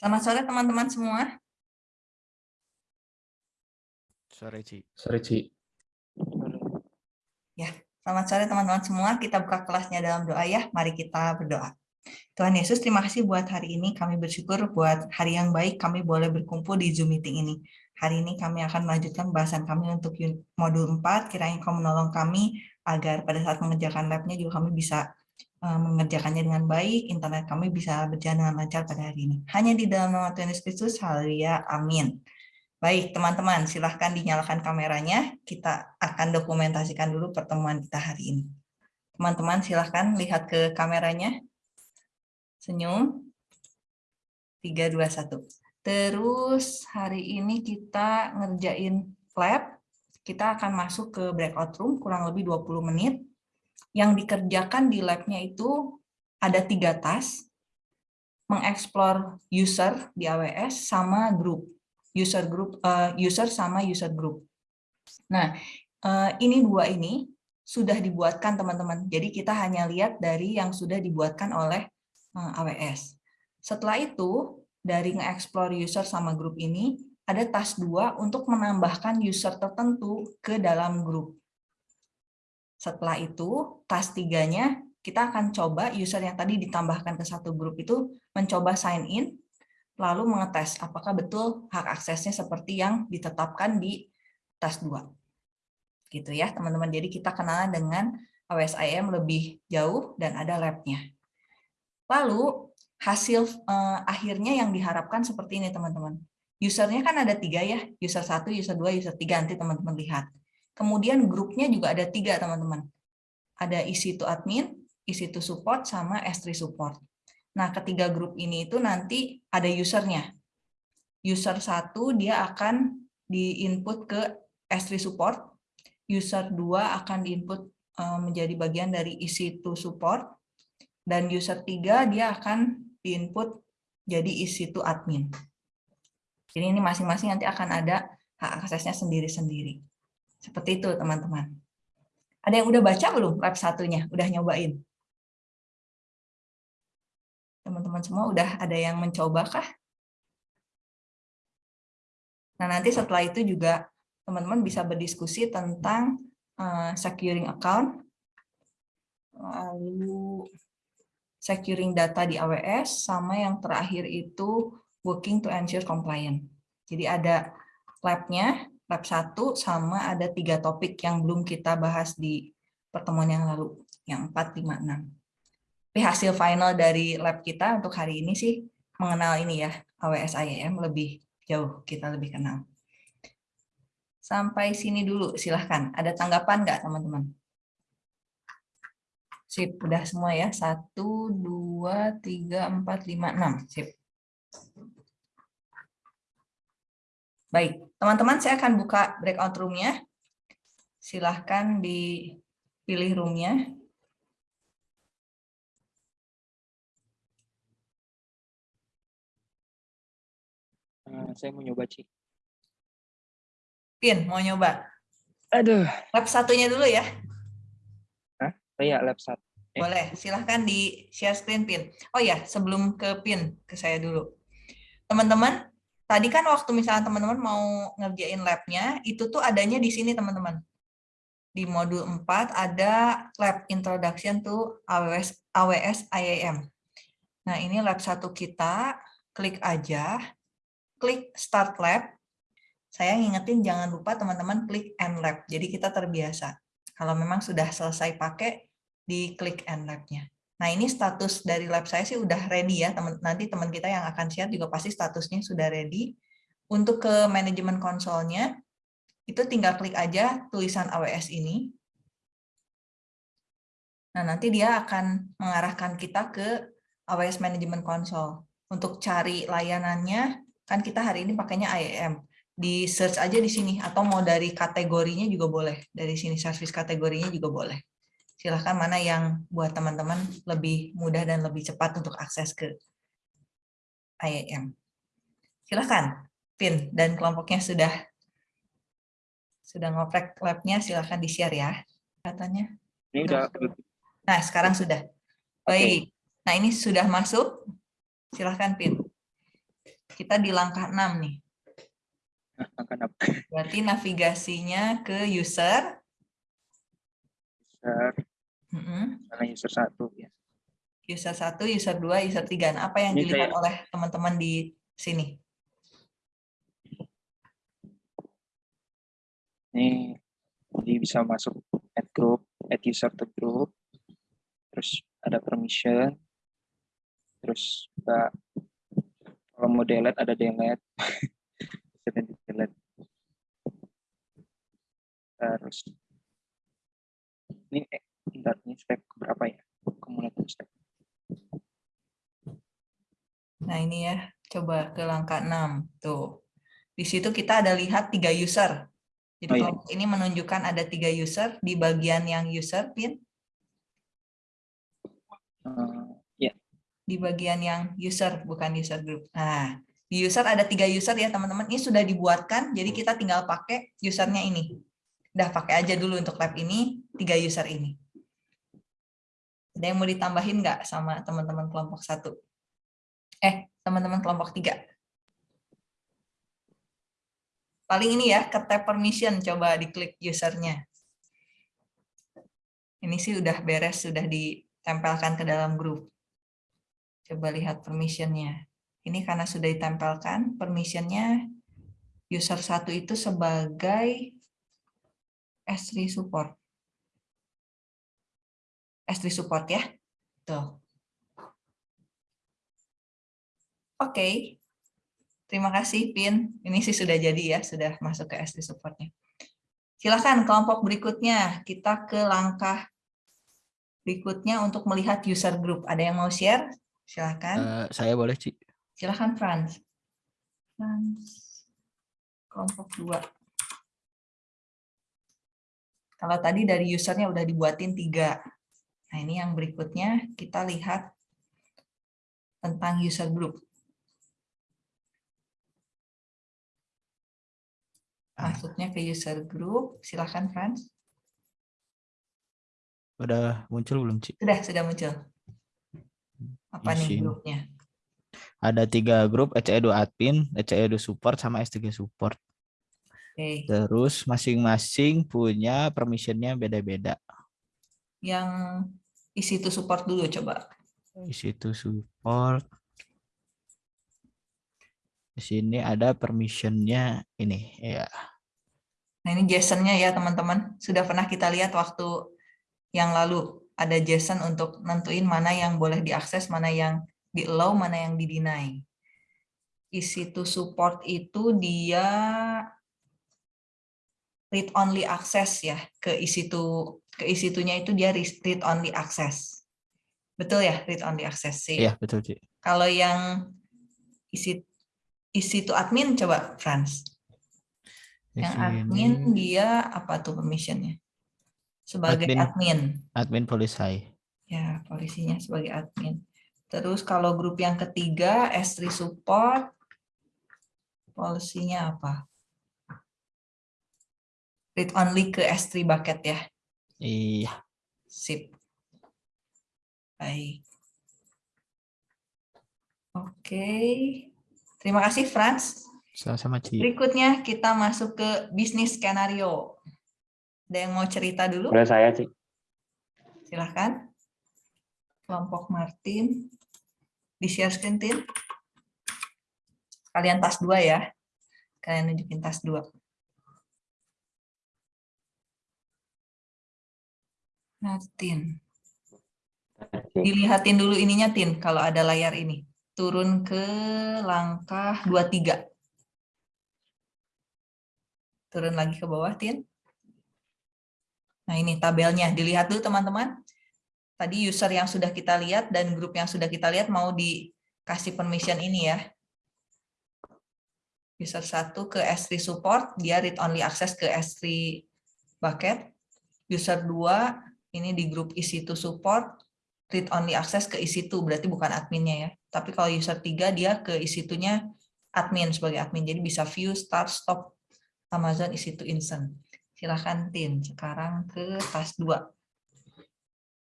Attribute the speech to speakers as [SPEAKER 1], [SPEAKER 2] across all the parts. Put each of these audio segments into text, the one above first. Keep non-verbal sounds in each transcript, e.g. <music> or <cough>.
[SPEAKER 1] Selamat sore teman-teman semua.
[SPEAKER 2] Sore, Ci.
[SPEAKER 3] Sore, Ci.
[SPEAKER 1] Ya, selamat sore teman-teman semua. Kita buka kelasnya dalam doa ya. Mari kita berdoa. Tuhan Yesus, terima kasih buat hari ini. Kami bersyukur buat hari yang baik kami boleh berkumpul di Zoom meeting ini. Hari ini kami akan melanjutkan bahasan kami untuk modul 4. Kiranya kau menolong kami agar pada saat mengerjakan labnya juga kami bisa mengerjakannya dengan baik, internet kami bisa berjalan dengan lancar pada hari ini. Hanya di dalam nama Tuhan Yesus Kristus, haleluya, amin. Baik, teman-teman, silahkan dinyalakan kameranya. Kita akan dokumentasikan dulu pertemuan kita hari ini. Teman-teman, silahkan lihat ke kameranya. Senyum. 3, 2, 1. Terus hari ini kita ngerjain lab. Kita akan masuk ke breakout room kurang lebih 20 menit yang dikerjakan di labnya itu ada tiga task, mengeksplor user di AWS sama grup, user group, uh, user sama user group. Nah, uh, ini dua ini sudah dibuatkan teman-teman. Jadi kita hanya lihat dari yang sudah dibuatkan oleh uh, eh, AWS. Setelah itu, dari nge-explore user sama grup ini, ada task dua untuk menambahkan user tertentu ke dalam grup. Setelah itu, task tiganya kita akan coba user yang tadi ditambahkan ke satu grup itu mencoba sign in, lalu mengetes apakah betul hak aksesnya seperti yang ditetapkan di task 2. Gitu ya, teman-teman. Jadi kita kenalan dengan AWS lebih jauh dan ada lab-nya. Lalu hasil eh, akhirnya yang diharapkan seperti ini, teman-teman. Usernya kan ada tiga ya, user satu, user dua, user tiga. Nanti teman-teman lihat. Kemudian grupnya juga ada tiga, teman-teman. Ada isi to admin, isi to support, sama S3 support. Nah, ketiga grup ini itu nanti ada usernya. User satu dia akan di-input ke S3 support, user 2 akan di-input eh, menjadi bagian dari isi to support, dan user 3 dia akan di-input jadi isi to admin. Jadi ini masing-masing nanti akan ada hak aksesnya sendiri-sendiri. Seperti itu, teman-teman. Ada yang udah baca belum lab satunya? Udah nyobain? Teman-teman semua udah ada yang mencoba kah? Nah, nanti setelah itu juga teman-teman bisa berdiskusi tentang uh, securing account, lalu securing data di AWS, sama yang terakhir itu working to ensure compliant. Jadi ada lab-nya, lab 1 sama ada tiga topik yang belum kita bahas di pertemuan yang lalu, yang 4, 5, 6. Tapi hasil final dari lab kita untuk hari ini sih mengenal ini ya, AWS IAM lebih jauh, kita lebih kenal. Sampai sini dulu, silahkan. Ada tanggapan nggak teman-teman? Sip, udah semua ya. 1, 2, 3, 4, 5, 6. Sip. Baik, teman-teman saya akan buka breakout room-nya. Silahkan dipilih room-nya.
[SPEAKER 3] Uh, saya mau nyoba, Ci.
[SPEAKER 1] Pin, mau nyoba?
[SPEAKER 3] Aduh.
[SPEAKER 1] Lab satunya dulu ya.
[SPEAKER 3] Hah? Oh iya, lab satu.
[SPEAKER 1] Eh. Boleh, silahkan di share screen Pin. Oh ya, sebelum ke Pin, ke saya dulu. Teman-teman, Tadi kan waktu misalnya teman-teman mau ngerjain labnya, itu tuh adanya di sini teman-teman. Di modul 4 ada lab introduction to AWS, AWS IAM. Nah ini lab satu kita, klik aja, klik start lab. Saya ngingetin jangan lupa teman-teman klik end lab, jadi kita terbiasa. Kalau memang sudah selesai pakai, di klik end labnya. Nah, ini status dari lab saya sih udah ready ya. Teman nanti teman kita yang akan share juga pasti statusnya sudah ready. Untuk ke manajemen konsolnya, itu tinggal klik aja tulisan AWS ini. Nah, nanti dia akan mengarahkan kita ke AWS Management Console. Untuk cari layanannya, kan kita hari ini pakainya IAM. Di search aja di sini, atau mau dari kategorinya juga boleh. Dari sini service kategorinya juga boleh silahkan mana yang buat teman-teman lebih mudah dan lebih cepat untuk akses ke IAM. Silahkan, PIN dan kelompoknya sudah sudah ngoprek labnya, silahkan di-share ya katanya.
[SPEAKER 3] Ini udah.
[SPEAKER 1] Nah, sekarang sudah. Baik. Okay. Nah, ini sudah masuk. Silahkan, PIN. kita di langkah 6 nih.
[SPEAKER 3] Nah, apa?
[SPEAKER 1] Berarti navigasinya ke user.
[SPEAKER 3] User,
[SPEAKER 1] Mm-mm.
[SPEAKER 3] mana user satu ya.
[SPEAKER 1] User 1, user 2, user 3. Nah, apa yang
[SPEAKER 3] Ini
[SPEAKER 1] dilihat
[SPEAKER 3] kayak-
[SPEAKER 1] oleh teman-teman di sini?
[SPEAKER 3] Ini jadi bisa masuk add group, add user to group, terus ada permission, terus juga kalau mau delete ada delete, <laughs> bisa di delete. Terus ini bentar, ini step berapa ya? Cumulative step.
[SPEAKER 1] Nah, ini ya. Coba ke langkah 6. Tuh. Di situ kita ada lihat tiga user. Jadi
[SPEAKER 3] Oh, iya.
[SPEAKER 1] kelompok ini menunjukkan ada tiga user di bagian yang user pin,
[SPEAKER 3] Eh, ya,
[SPEAKER 1] di bagian yang user bukan user group. Nah, di user ada tiga user ya teman-teman. Ini sudah dibuatkan, jadi kita tinggal pakai usernya ini. Udah pakai aja dulu untuk lab ini tiga user ini. Ada yang mau ditambahin nggak sama teman-teman kelompok satu? Eh, teman-teman kelompok tiga. Paling ini ya, ke tab permission, coba diklik usernya. Ini sih udah beres, sudah ditempelkan ke dalam grup. Coba lihat permissionnya. Ini karena sudah ditempelkan, permissionnya user satu itu sebagai S3 support. S3 support ya. Tuh. Oke. Terima kasih, Pin. Ini sih sudah jadi ya, sudah masuk ke S3 supportnya. Silakan kelompok berikutnya. Kita ke langkah berikutnya untuk melihat user group. Ada yang mau share? Silakan.
[SPEAKER 2] Eh, saya boleh, Ci.
[SPEAKER 1] Silakan Franz. Franz. Kelompok dua. Kalau tadi dari usernya udah dibuatin tiga. Nah ini yang berikutnya kita lihat tentang user group. Masuknya ke user group. Silakan Franz.
[SPEAKER 2] Udah muncul belum, Ci?
[SPEAKER 1] Sudah, sudah muncul. Apa nih grupnya?
[SPEAKER 2] Ada tiga grup, ECE2 admin, ECE2 support, sama S3 support.
[SPEAKER 1] Oke.
[SPEAKER 2] Terus masing-masing punya permissionnya beda-beda.
[SPEAKER 1] Yang isi itu support dulu coba.
[SPEAKER 2] Di situ support. Di sini ada permissionnya ini, ya.
[SPEAKER 1] Nah ini JSON-nya ya teman-teman. Sudah pernah kita lihat waktu yang lalu. Ada JSON untuk nentuin mana yang boleh diakses, mana yang di allow, mana yang di deny. Isi to support itu dia read only access ya ke isi to ke isi to-nya itu dia read only access. Betul ya, read only access sih.
[SPEAKER 2] Iya, betul, Ci.
[SPEAKER 1] Kalau yang isi isi to admin coba Franz. Yang admin dia apa tuh permissionnya? Sebagai
[SPEAKER 2] Admin.
[SPEAKER 1] admin.
[SPEAKER 2] admin polisai.
[SPEAKER 1] Ya, polisinya sebagai admin. Terus kalau grup yang ketiga, S3 support, polisinya apa? Read only ke S3 bucket ya.
[SPEAKER 2] Iya,
[SPEAKER 1] Sip. Baik. Oke. Terima kasih, Franz.
[SPEAKER 2] sama-sama, Ci.
[SPEAKER 1] Berikutnya kita masuk ke bisnis skenario. Ada yang mau cerita dulu?
[SPEAKER 3] Boleh saya sih.
[SPEAKER 1] Silahkan. Kelompok Martin. Di share screen, Tin. Kalian tas dua ya. Kalian nunjukin tas dua. Nah, Tin. Dilihatin dulu ininya, Tin, kalau ada layar ini. Turun ke langkah 23. Turun lagi ke bawah, Tin. Nah, ini tabelnya. Dilihat dulu, teman-teman. Tadi user yang sudah kita lihat dan grup yang sudah kita lihat mau dikasih permission ini ya. User 1 ke S3 support, dia read only access ke S3 bucket. User 2 ini di grup EC2 support, read only access ke EC2, berarti bukan adminnya ya. Tapi kalau user 3 dia ke EC2-nya admin sebagai admin, jadi bisa view, start, stop Amazon EC2 instant. Silahkan Tin, sekarang ke tas 2.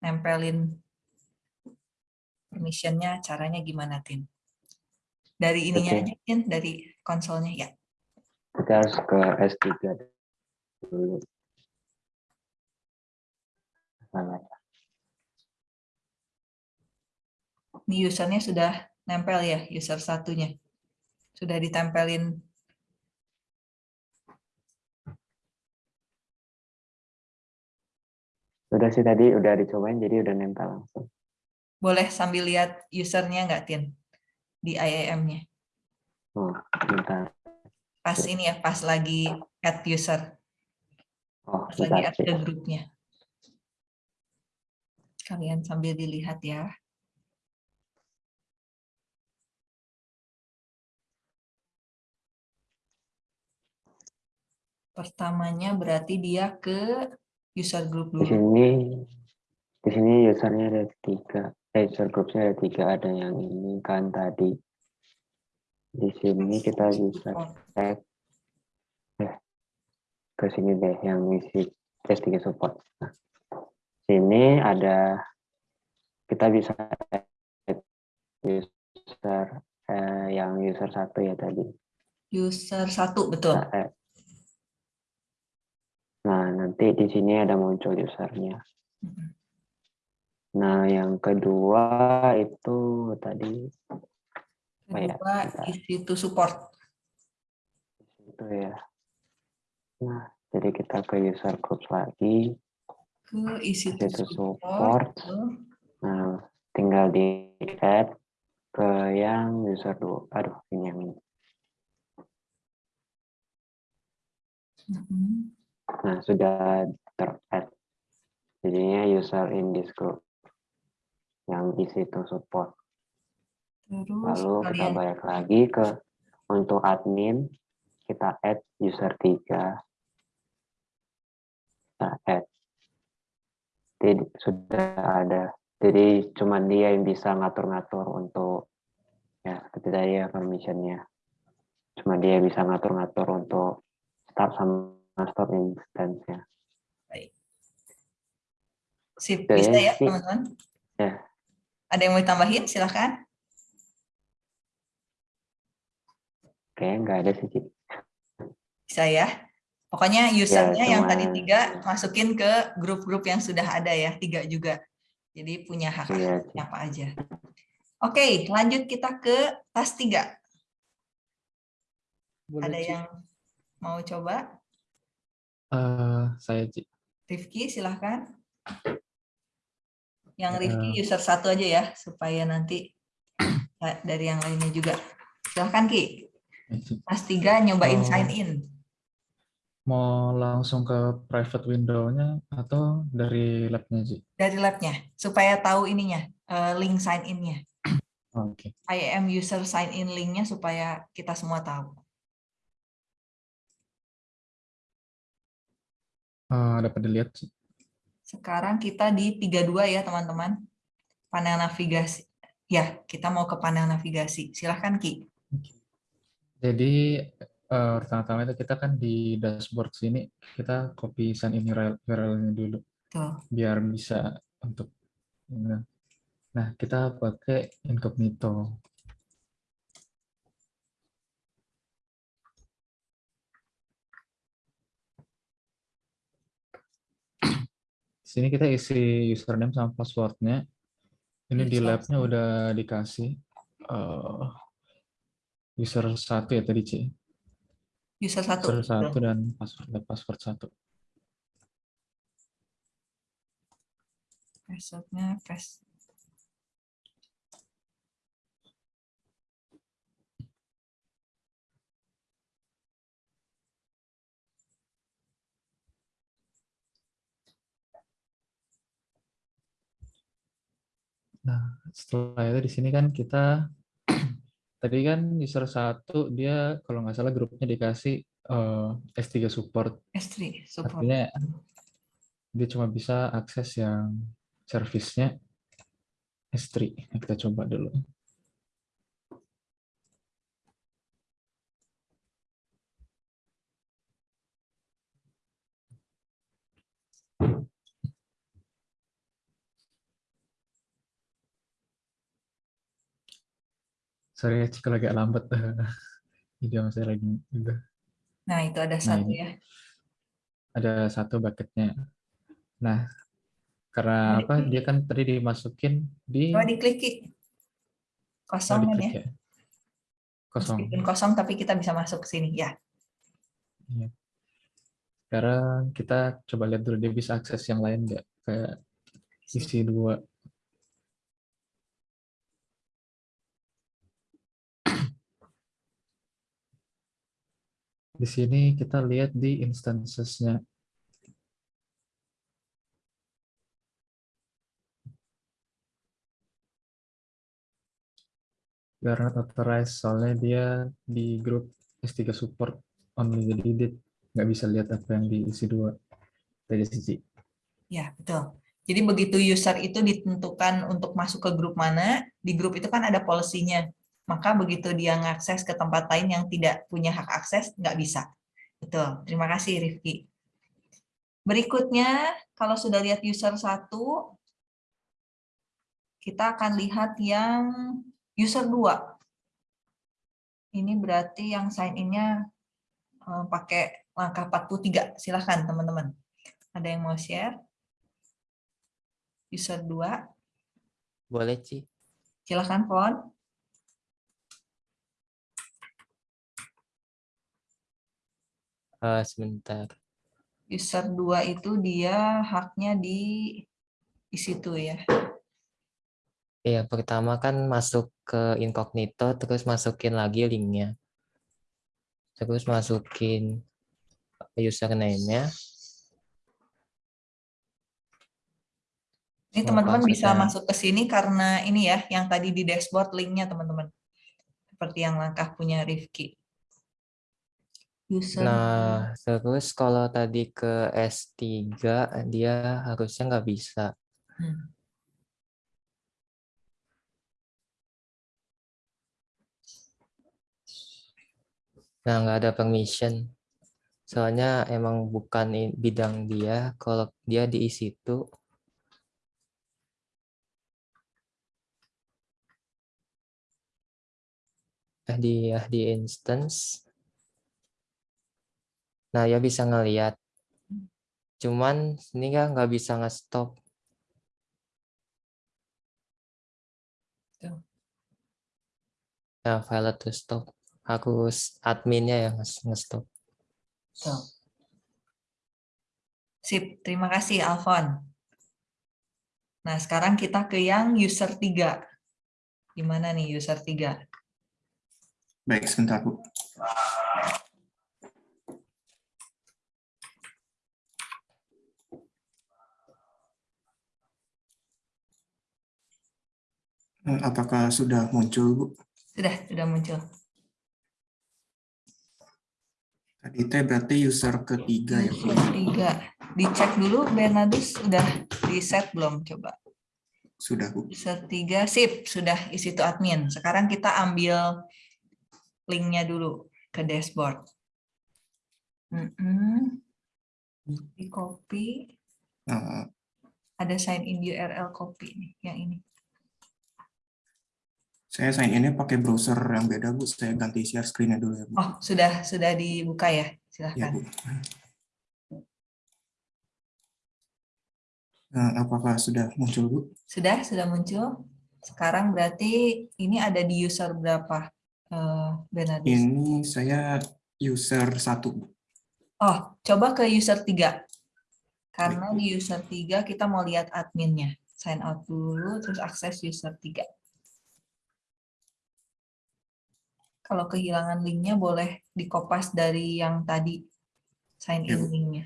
[SPEAKER 1] Nempelin permission-nya caranya gimana Tin? Dari ininya
[SPEAKER 4] Oke.
[SPEAKER 1] aja, Tin, dari konsolnya ya.
[SPEAKER 4] Kita harus ke S3 dulu. Salah.
[SPEAKER 1] Ini usernya sudah nempel ya, user satunya. Sudah ditempelin
[SPEAKER 4] Udah sih tadi udah dicobain jadi udah nempel langsung.
[SPEAKER 1] Boleh sambil lihat usernya nggak, Tin? Di IAM-nya.
[SPEAKER 4] Oh, bentar.
[SPEAKER 1] Pas ini ya, pas lagi add user.
[SPEAKER 4] Oh,
[SPEAKER 1] Pas lagi
[SPEAKER 4] bentar
[SPEAKER 1] add
[SPEAKER 4] sih.
[SPEAKER 1] ke grupnya. Kalian sambil dilihat ya. Pertamanya berarti dia ke user group
[SPEAKER 4] Di
[SPEAKER 1] dulu.
[SPEAKER 4] sini di sini usernya ada tiga. Eh, user groupnya ada tiga. Ada yang ini kan tadi. Di sini kita bisa cek eh, ke sini deh yang isi S3 support. Nah, sini ada kita bisa user eh, yang user satu ya tadi.
[SPEAKER 1] User satu, betul.
[SPEAKER 4] Nah, eh, nah, nanti di sini ada muncul usernya. Nah, yang kedua itu tadi Oh ya,
[SPEAKER 1] Kedua, isi to support.
[SPEAKER 4] itu ya. Nah, jadi kita ke user groups lagi.
[SPEAKER 1] Ke isi to
[SPEAKER 4] to
[SPEAKER 1] support.
[SPEAKER 4] support. Nah, tinggal di add ke yang user dua. Aduh, ini yang ini. Nah, sudah ter-add. Jadinya user in this group yang isi to support.
[SPEAKER 1] Terus
[SPEAKER 4] Lalu kita balik lagi ke untuk admin, kita add user 3. Kita add. Jadi sudah ada. Jadi cuma dia yang bisa ngatur-ngatur untuk ya seperti tadi ya permissionnya. Cuma dia bisa ngatur-ngatur untuk start sama stop instance-nya.
[SPEAKER 1] sip,
[SPEAKER 4] Oke,
[SPEAKER 1] bisa ya
[SPEAKER 4] sip.
[SPEAKER 1] teman-teman?
[SPEAKER 4] Ya.
[SPEAKER 1] Ada yang mau ditambahin? Silahkan.
[SPEAKER 4] Oke, nggak ada sih.
[SPEAKER 1] Bisa ya. Pokoknya usernya yang tadi tiga masukin ke grup-grup yang sudah ada ya, tiga juga. Jadi punya hak
[SPEAKER 4] Ci.
[SPEAKER 1] apa aja. Oke, lanjut kita ke tas tiga.
[SPEAKER 2] Boleh,
[SPEAKER 1] Ada
[SPEAKER 2] Ci.
[SPEAKER 1] yang mau coba?
[SPEAKER 2] Eh, saya Ci.
[SPEAKER 1] Rifki, silahkan. Yang
[SPEAKER 2] Ya.
[SPEAKER 1] Rifki user satu aja ya, supaya nanti <clears throat> dari yang lainnya juga. Silahkan Ki,
[SPEAKER 2] Eh,
[SPEAKER 1] tas tiga nyobain
[SPEAKER 2] Oh.
[SPEAKER 1] sign in.
[SPEAKER 2] Mau langsung ke private window-nya atau dari lab-nya Ci?
[SPEAKER 1] dari labnya supaya tahu ininya eh, link sign in-nya.
[SPEAKER 2] Oke.
[SPEAKER 1] IAM user sign in link-nya supaya kita semua tahu.
[SPEAKER 2] Eh, dapat dilihat Ci.
[SPEAKER 1] Sekarang kita di 32 ya teman-teman. Panel navigasi. Ya, kita mau ke panel navigasi. Silahkan Ki.
[SPEAKER 2] Jadi eh, pertama-tama itu kita kan di dashboard sini kita copy sign in URL URL-nya dulu
[SPEAKER 1] Tuh.
[SPEAKER 2] biar bisa untuk nah, nah kita pakai incognito. Di sini kita isi username sama passwordnya. Ini di labnya udah dikasih eh, user satu ya tadi Ci.
[SPEAKER 1] User satu.
[SPEAKER 2] User satu dan password password satu.
[SPEAKER 1] Password-nya pass.
[SPEAKER 2] Nah, setelah itu di sini kan kita tadi kan user satu dia kalau nggak salah grupnya dikasih eh, S3 support.
[SPEAKER 1] S3 support.
[SPEAKER 2] Artinya dia cuma bisa akses yang service-nya S3. Nah, kita coba dulu. Sorry ya, kalau agak lambat. <laughs> Video saya lagi gitu.
[SPEAKER 1] Nah, itu ada
[SPEAKER 2] Nah,
[SPEAKER 1] satu
[SPEAKER 2] ini.
[SPEAKER 1] ya.
[SPEAKER 2] Ada satu bucketnya. Nah, karena
[SPEAKER 1] Oh,
[SPEAKER 2] apa?
[SPEAKER 1] diklik.
[SPEAKER 2] Dia kan tadi dimasukin di
[SPEAKER 1] Coba diklik,
[SPEAKER 2] oh,
[SPEAKER 1] Kosong kan
[SPEAKER 2] diklik
[SPEAKER 1] ya.
[SPEAKER 2] ya. Kosong.
[SPEAKER 1] Meskipun kosong, tapi kita bisa masuk ke sini. Ya,
[SPEAKER 2] Iya. Sekarang kita coba lihat dulu dia bisa akses yang lain nggak? Kayak isi dua. Di sini kita lihat di instances-nya. Karena authorized, soalnya dia di grup S3 support only, jadi dia nggak bisa lihat apa yang di isi dua dari sisi.
[SPEAKER 1] ya betul. Jadi begitu user itu ditentukan untuk masuk ke grup mana, di grup itu kan ada policy-nya. Maka begitu dia ngakses ke tempat lain yang tidak punya hak akses, nggak bisa. Betul. Terima kasih, Rifki. Berikutnya, kalau sudah lihat user satu, kita akan lihat yang user 2. Ini berarti yang sign in-nya eh, pakai langkah 43. Silahkan, teman-teman. Ada yang mau share? User 2.
[SPEAKER 5] Boleh, Ci.
[SPEAKER 1] Silahkan, Fon.
[SPEAKER 5] Eh, sebentar.
[SPEAKER 1] User 2 itu dia haknya di di situ ya.
[SPEAKER 5] Iya, pertama kan masuk ke incognito, terus masukin lagi linknya. Terus masukin username-nya.
[SPEAKER 1] Ini teman-teman bisa masuk ke sini karena ini ya, yang tadi di dashboard linknya teman-teman. Seperti yang langkah punya Rifki. User
[SPEAKER 5] Nah, terus kalau tadi ke S3, dia harusnya nggak bisa.
[SPEAKER 1] Hmm.
[SPEAKER 5] Nah, nggak ada permission. Soalnya emang bukan bidang dia. Kalau dia diisi itu, eh di di instance. Nah, ya bisa ngelihat. Cuman ini kan nggak bisa nge-stop.
[SPEAKER 1] Tuh.
[SPEAKER 5] Nah, file to stop. Harus adminnya yang nge- nge-stop.
[SPEAKER 1] Sip, terima kasih Alfon. Nah, sekarang kita ke yang user 3. Gimana nih user 3?
[SPEAKER 6] Baik, sebentar Bu. Apakah sudah muncul, Bu?
[SPEAKER 1] Sudah, sudah muncul.
[SPEAKER 6] Tadi teh berarti user ketiga ya, Bu?
[SPEAKER 1] 3. Dicek dulu Bernardus sudah di set belum coba.
[SPEAKER 6] Sudah, Bu.
[SPEAKER 1] User 3, sip, sudah isi to admin. Sekarang kita ambil linknya dulu ke dashboard. Mm-mm. Di copy,
[SPEAKER 6] Eh,
[SPEAKER 1] ada sign in URL copy nih, yang ini.
[SPEAKER 6] Saya sign ini pakai browser yang beda, Bu. Saya ganti share screen-nya dulu ya, Bu.
[SPEAKER 1] Oh, sudah sudah dibuka ya,
[SPEAKER 6] Ya,
[SPEAKER 1] silahkan.
[SPEAKER 6] Bu. Eh, Apakah sudah muncul, Bu?
[SPEAKER 1] Sudah, sudah muncul. Sekarang berarti ini ada di user berapa, eh, Bernardus?
[SPEAKER 6] Ini saya user satu, Bu.
[SPEAKER 1] Oh, coba ke user 3. Karena di user 3 kita mau lihat adminnya. Sign out dulu, terus akses user 3. Kalau kehilangan linknya boleh dikopas dari yang tadi sign in
[SPEAKER 6] Ya,
[SPEAKER 1] linknya.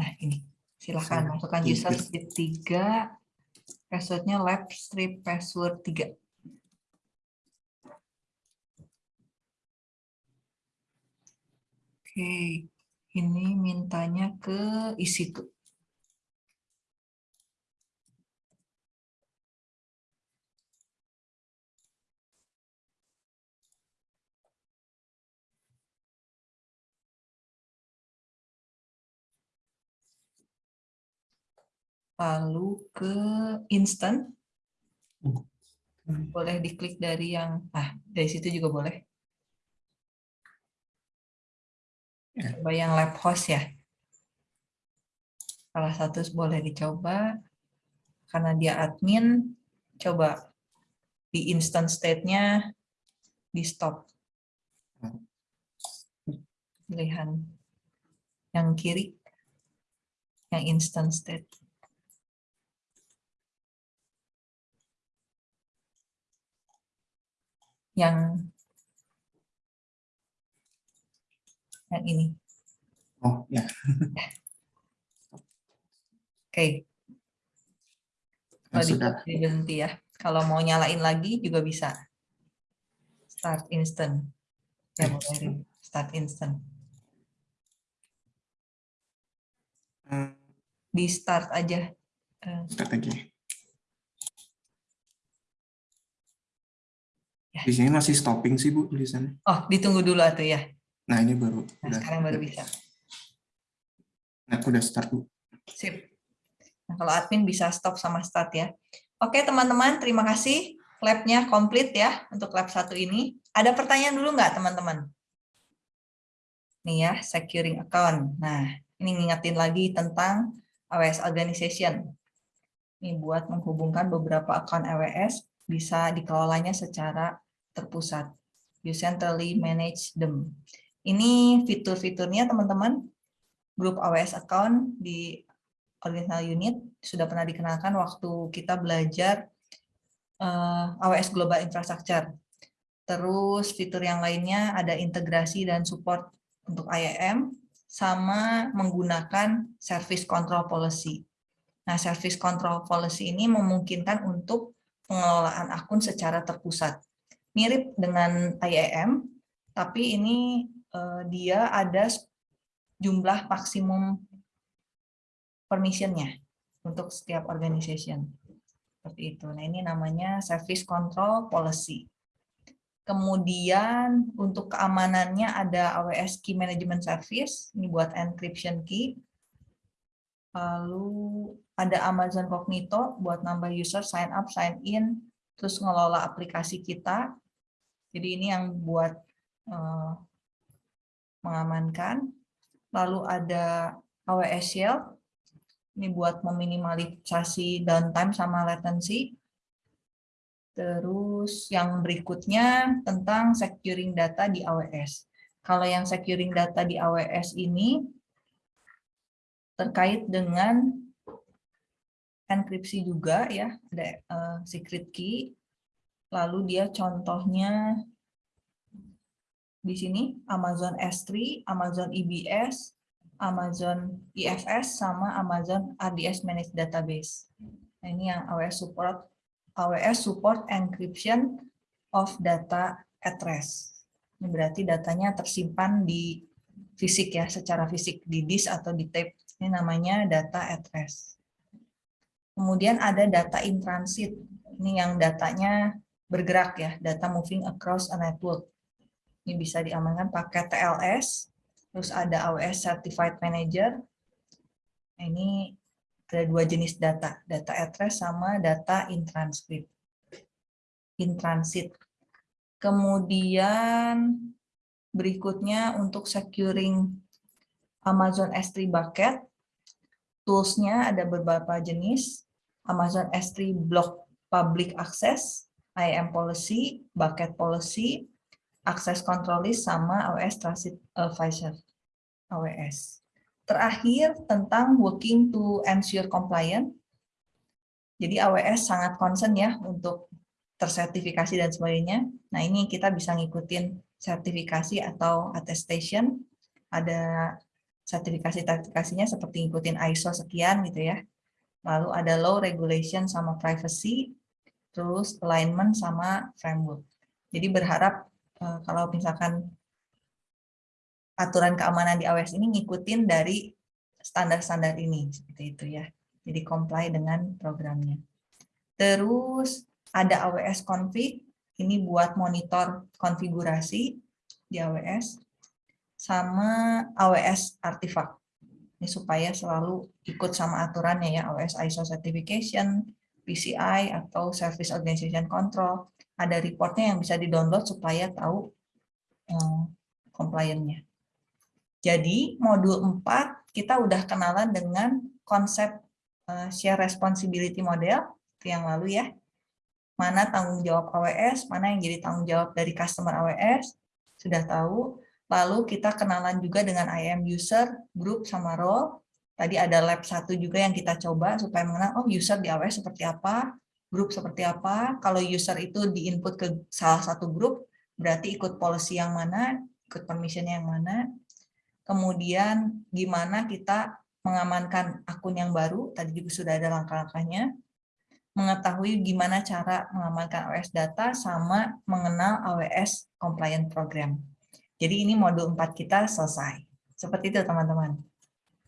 [SPEAKER 1] Nah, ini. Silahkan masukkan user strip 3. Passwordnya lab strip password 3. Oke, ini mintanya ke isi tuh. Lalu ke instant. Boleh diklik dari yang, ah dari situ juga boleh.
[SPEAKER 6] Ya.
[SPEAKER 1] Coba yang lab host ya. Salah satu boleh dicoba. Karena dia admin, coba di instant state-nya di stop. Pilihan yang kiri, yang instant state. Yang yang ini.
[SPEAKER 6] Oh, ya. <laughs>
[SPEAKER 1] Oke.
[SPEAKER 6] Ya,
[SPEAKER 1] Kalau
[SPEAKER 6] sudah.
[SPEAKER 1] di berhenti ya. Kalau mau nyalain lagi juga bisa. Start instant. Ya, boleh start instant.
[SPEAKER 6] Eh,
[SPEAKER 1] Di start aja. Eh,
[SPEAKER 6] Start lagi.
[SPEAKER 1] Ya.
[SPEAKER 6] Di sini masih stopping sih, Bu, tulisannya.
[SPEAKER 1] Oh, ditunggu dulu tuh ya.
[SPEAKER 6] Nah, ini baru.
[SPEAKER 1] Nah,
[SPEAKER 6] udah.
[SPEAKER 1] sekarang baru bisa.
[SPEAKER 6] Nah, udah start, Bu.
[SPEAKER 1] Sip. Nah, kalau admin bisa stop sama start ya. Oke, teman-teman, terima kasih. Lab-nya komplit ya untuk lab satu ini. Ada pertanyaan dulu nggak, teman-teman? Nih ya, securing account. Nah, ini ngingetin lagi tentang AWS Organization. Ini buat menghubungkan beberapa account AWS, bisa dikelolanya secara terpusat. You centrally manage them. Ini fitur-fiturnya, teman-teman. Grup AWS account di organizational unit sudah pernah dikenalkan waktu kita belajar eh, AWS Global Infrastructure. Terus fitur yang lainnya ada integrasi dan support untuk IAM, sama menggunakan service control policy. Nah, service control policy ini memungkinkan untuk pengelolaan akun secara terpusat. Mirip dengan IAM, tapi ini eh, dia ada jumlah maksimum permission-nya untuk setiap organization. Seperti itu. Nah, ini namanya service control policy. Kemudian untuk keamanannya ada AWS Key Management Service, ini buat encryption key. Lalu ada Amazon Cognito buat nambah user sign up, sign in, terus ngelola aplikasi kita. Jadi ini yang buat eh, mengamankan. Lalu ada AWS Shell, ini buat meminimalisasi downtime sama latency. Terus yang berikutnya tentang securing data di AWS. Kalau yang securing data di AWS ini terkait dengan enkripsi juga ya, ada uh, secret key. Lalu dia contohnya di sini Amazon S3, Amazon EBS, Amazon IFS sama Amazon RDS Managed Database. Nah, ini yang AWS support AWS support encryption of data at rest. Ini berarti datanya tersimpan di fisik ya, secara fisik di disk atau di tape. Ini namanya data at rest. Kemudian ada data in transit. Ini yang datanya bergerak ya, data moving across a network. Ini bisa diamankan pakai TLS. Terus ada AWS Certified Manager. Nah, ini ada dua jenis data, data at rest sama data in transcript, in transit. Kemudian berikutnya untuk securing Amazon S3 bucket, tools-nya ada beberapa jenis, Amazon S3 block public access, IAM policy, bucket policy, access control list, sama AWS Transit Advisor, AWS. Terakhir, tentang working to ensure compliant. Jadi AWS sangat concern ya untuk tersertifikasi dan sebagainya. Nah ini kita bisa ngikutin sertifikasi atau attestation. Ada sertifikasi-sertifikasinya seperti ngikutin ISO sekian gitu ya. Lalu ada law regulation sama privacy, terus alignment sama framework. Jadi berharap eh, kalau misalkan aturan keamanan di AWS ini ngikutin dari standar-standar ini seperti itu ya. Jadi comply dengan programnya. Terus ada AWS config ini buat monitor konfigurasi di AWS sama AWS artifact. Ini supaya selalu ikut sama aturannya ya AWS ISO certification, PCI atau Service Organization Control. Ada reportnya yang bisa di-download supaya tahu um, compliance-nya. Jadi modul 4 kita udah kenalan dengan konsep uh, share responsibility model itu yang lalu ya. Mana tanggung jawab AWS, mana yang jadi tanggung jawab dari customer AWS, sudah tahu. Lalu kita kenalan juga dengan IAM user, group, sama role. Tadi ada lab satu juga yang kita coba supaya mengenal, oh user di AWS seperti apa, grup seperti apa. Kalau user itu di-input ke salah satu grup, berarti ikut policy yang mana, ikut permission yang mana. Kemudian gimana kita mengamankan akun yang baru, tadi juga sudah ada langkah-langkahnya. Mengetahui gimana cara mengamankan AWS data sama mengenal AWS compliant program. Jadi ini modul 4 kita selesai. Seperti itu teman-teman.